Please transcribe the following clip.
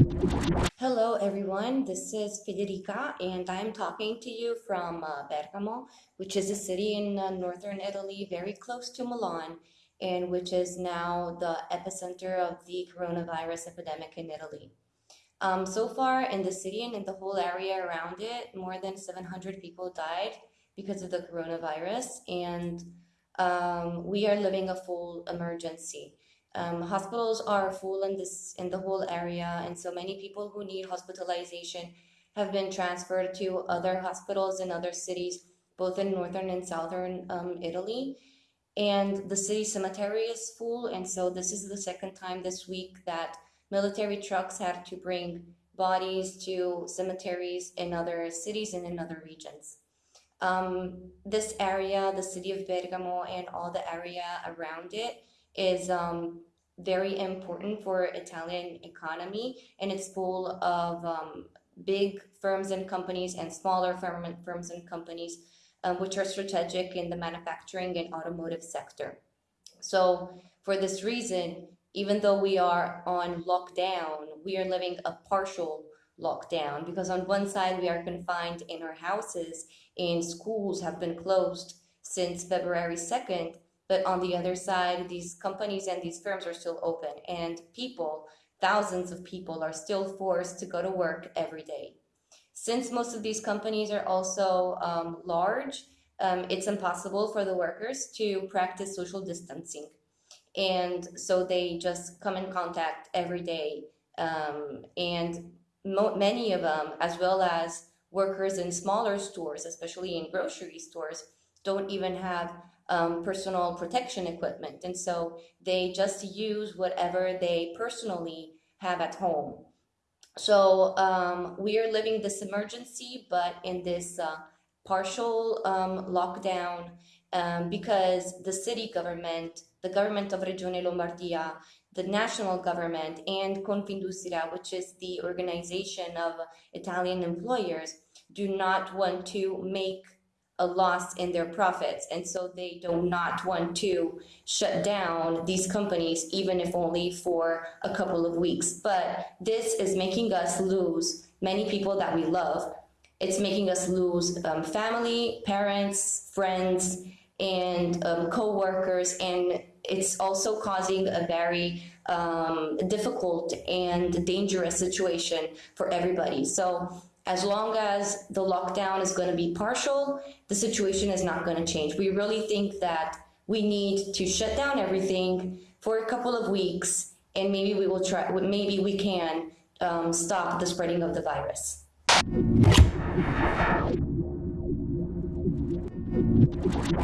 Hello, everyone. This is Federica, and I'm talking to you from uh, Bergamo, which is a city in uh, northern Italy, very close to Milan, and which is now the epicenter of the coronavirus epidemic in Italy. Um, so far, in the city and in the whole area around it, more than 700 people died because of the coronavirus, and um, we are living a full emergency. Um, hospitals are full in this in the whole area, and so many people who need hospitalization have been transferred to other hospitals in other cities, both in northern and southern um, Italy. And the city cemetery is full, and so this is the second time this week that military trucks had to bring bodies to cemeteries in other cities and in other regions. Um, this area, the city of Bergamo, and all the area around it is um, very important for Italian economy and it's full of um, big firms and companies and smaller firm firms and companies um, which are strategic in the manufacturing and automotive sector. So for this reason, even though we are on lockdown, we are living a partial lockdown because on one side we are confined in our houses and schools have been closed since February 2nd but on the other side, these companies and these firms are still open and people, thousands of people are still forced to go to work every day. Since most of these companies are also um, large, um, it's impossible for the workers to practice social distancing. And so they just come in contact every day. Um, and many of them, as well as workers in smaller stores, especially in grocery stores, don't even have um, personal protection equipment. And so they just use whatever they personally have at home. So um, we are living this emergency, but in this uh, partial um, lockdown um, because the city government, the government of Regione Lombardia, the national government, and Confindustria, which is the organization of Italian employers, do not want to make a loss in their profits. And so they do not want to shut down these companies, even if only for a couple of weeks. But this is making us lose many people that we love. It's making us lose um, family, parents, friends, and um, co-workers. And it's also causing a very um, difficult and dangerous situation for everybody. So as long as the lockdown is going to be partial, the situation is not going to change. We really think that we need to shut down everything for a couple of weeks and maybe we will try, maybe we can um, stop the spreading of the virus.